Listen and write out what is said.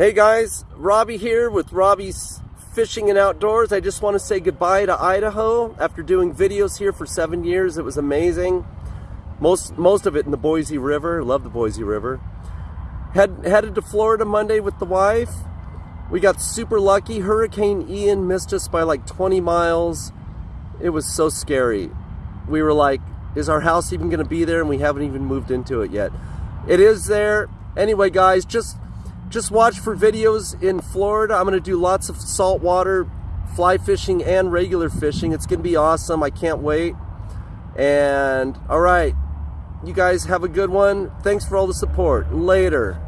Hey guys, Robbie here with Robbie's Fishing and Outdoors. I just want to say goodbye to Idaho. After doing videos here for seven years, it was amazing. Most most of it in the Boise River. Love the Boise River. Head, headed to Florida Monday with the wife. We got super lucky. Hurricane Ian missed us by like 20 miles. It was so scary. We were like, is our house even going to be there? And we haven't even moved into it yet. It is there. Anyway, guys, just just watch for videos in Florida. I'm going to do lots of saltwater fly fishing and regular fishing. It's going to be awesome. I can't wait. And all right, you guys have a good one. Thanks for all the support. Later.